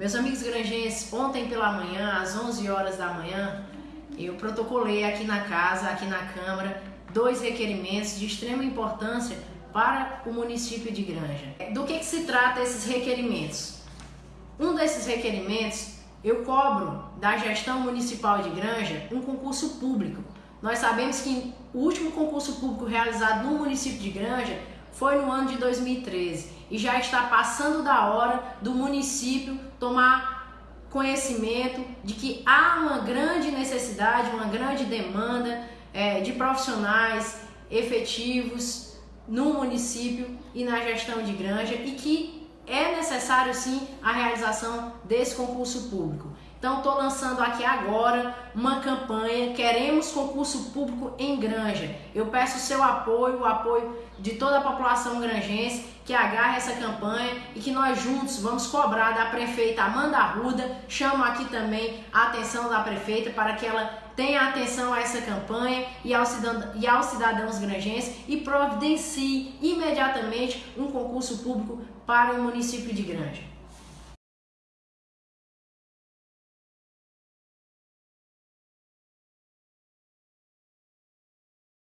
Meus amigos granjenses, ontem pela manhã, às 11 horas da manhã, eu protocolei aqui na casa, aqui na Câmara, dois requerimentos de extrema importância para o município de Granja. Do que, que se trata esses requerimentos? Um desses requerimentos, eu cobro da gestão municipal de Granja um concurso público. Nós sabemos que o último concurso público realizado no município de Granja foi no ano de 2013 e já está passando da hora do município tomar conhecimento de que há uma grande necessidade, uma grande demanda é, de profissionais efetivos no município e na gestão de granja e que é necessário sim a realização desse concurso público. Então estou lançando aqui agora uma campanha, queremos concurso público em Granja. Eu peço o seu apoio, o apoio de toda a população granjense que agarre essa campanha e que nós juntos vamos cobrar da prefeita Amanda Arruda. Chamo aqui também a atenção da prefeita para que ela tenha atenção a essa campanha e aos, cidadãos, e aos cidadãos granjenses e providencie imediatamente um concurso público para o município de Granja.